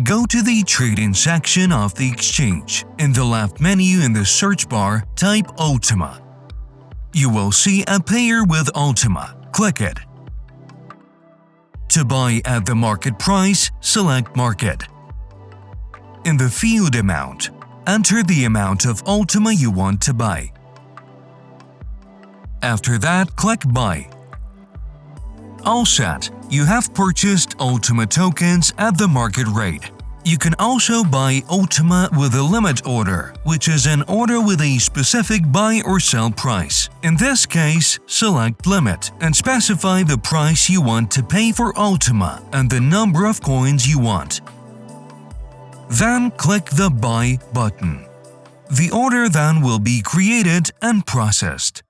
Go to the Trading section of the exchange. In the left menu in the search bar, type Ultima. You will see a pair with Ultima. Click it. To buy at the market price, select Market. In the field amount, enter the amount of Ultima you want to buy. After that, click Buy. All set, you have purchased Ultima tokens at the market rate. You can also buy Ultima with a limit order, which is an order with a specific buy or sell price. In this case, select Limit and specify the price you want to pay for Ultima and the number of coins you want. Then click the Buy button. The order then will be created and processed.